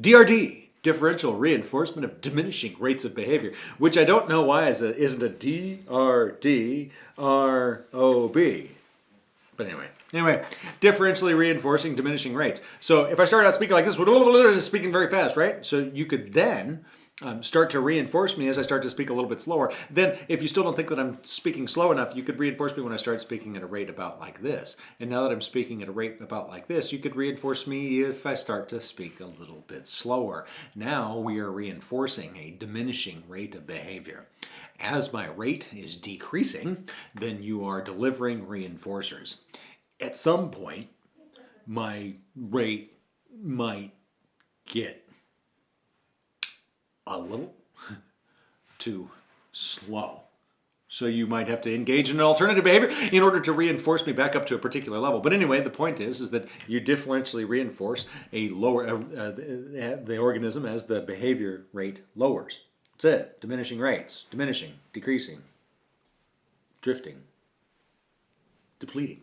DRD, differential reinforcement of diminishing rates of behavior, which I don't know why is a, isn't a DRD But anyway, anyway, differentially reinforcing diminishing rates. So if I started out speaking like this, speaking very fast, right? So you could then um, start to reinforce me as I start to speak a little bit slower. Then if you still don't think that I'm speaking slow enough, you could reinforce me when I start speaking at a rate about like this. And now that I'm speaking at a rate about like this, you could reinforce me if I start to speak a little bit slower. Now we are reinforcing a diminishing rate of behavior. As my rate is decreasing, then you are delivering reinforcers. At some point, my rate might get a little too slow. So you might have to engage in an alternative behavior in order to reinforce me back up to a particular level. But anyway, the point is, is that you differentially reinforce a lower uh, uh, the, the organism as the behavior rate lowers. That's it. Diminishing rates, diminishing, decreasing, drifting, depleting.